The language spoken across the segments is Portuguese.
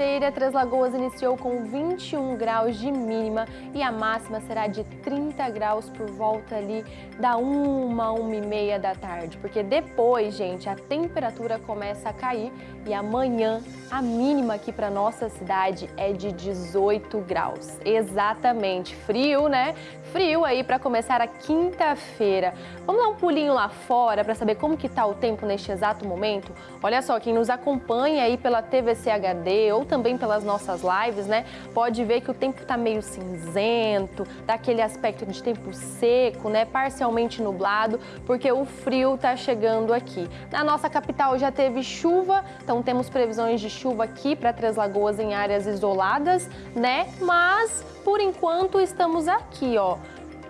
Feira Três Lagoas iniciou com 21 graus de mínima e a máxima será de 30 graus por volta ali da 1, 1 e meia da tarde. Porque depois, gente, a temperatura começa a cair e amanhã a mínima aqui para nossa cidade é de 18 graus. Exatamente, frio, né? Frio aí para começar a quinta-feira. Vamos dar um pulinho lá fora para saber como que tá o tempo neste exato momento? Olha só, quem nos acompanha aí pela TVC HD ou também pelas nossas lives, né? Pode ver que o tempo tá meio cinzento, dá aquele aspecto de tempo seco, né? Parcialmente nublado, porque o frio tá chegando aqui. Na nossa capital já teve chuva, então temos previsões de chuva aqui para Três Lagoas em áreas isoladas, né? Mas por enquanto estamos aqui, ó.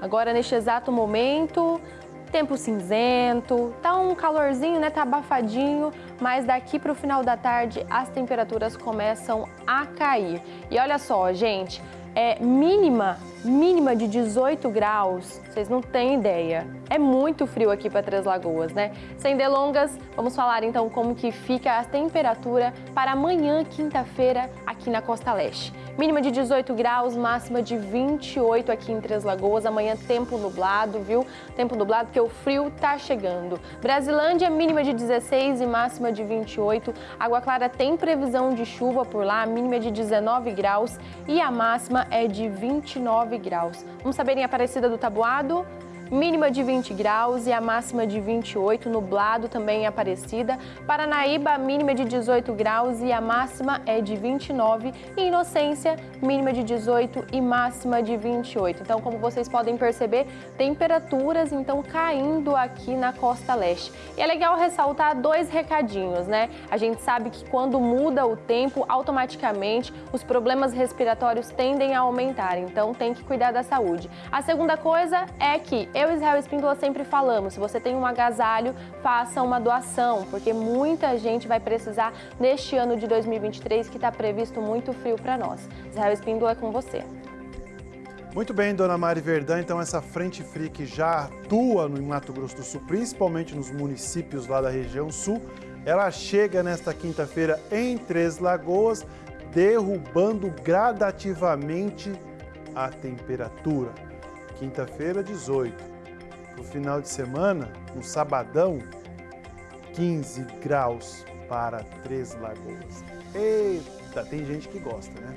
Agora neste exato momento, tempo cinzento, tá um calorzinho, né? Tá abafadinho, mas daqui para o final da tarde as temperaturas começam a cair. E olha só, gente, é mínima, mínima de 18 graus, vocês não têm ideia. É muito frio aqui para Três Lagoas, né? Sem delongas, vamos falar então como que fica a temperatura para amanhã, quinta-feira, aqui na Costa Leste. Mínima de 18 graus, máxima de 28 aqui em Três Lagoas. Amanhã tempo nublado, viu? Tempo nublado porque o frio tá chegando. Brasilândia, mínima de 16 e máxima de 28. Água Clara tem previsão de chuva por lá, mínima de 19 graus e a máxima é de 29 graus. Vamos saber em Aparecida do Tabuado? Mínima de 20 graus e a máxima de 28, nublado também em Aparecida. Paranaíba, mínima de 18 graus e a máxima é de 29. E Inocência, mínima de 18 e máxima de 28. Então, como vocês podem perceber, temperaturas então caindo aqui na costa leste. E é legal ressaltar dois recadinhos, né? A gente sabe que quando muda o tempo, automaticamente os problemas respiratórios tendem a aumentar, então tem que cuidar da saúde. A segunda coisa é que eu Israel Espíndola sempre falamos, se você tem um agasalho, faça uma doação, porque muita gente vai precisar neste ano de 2023 que está previsto muito frio para nós. Israel Espíndola é com você. Muito bem, dona Mari Verdã, então essa frente fria que já atua no Mato Grosso do Sul, principalmente nos municípios lá da região sul, ela chega nesta quinta-feira em Três Lagoas, derrubando gradativamente a temperatura. Quinta-feira, 18 no final de semana, no sabadão, 15 graus para Três Lagoas. Eita, tem gente que gosta, né?